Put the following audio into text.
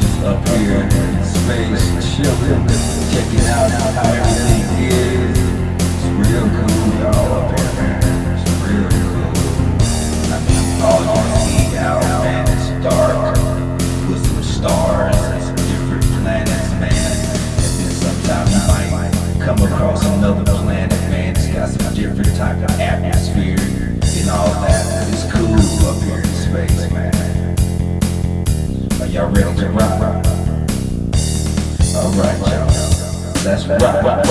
Just up here in space, chilling, checking out how everything y'all ready to rock? Alright, y'all. Let's rock.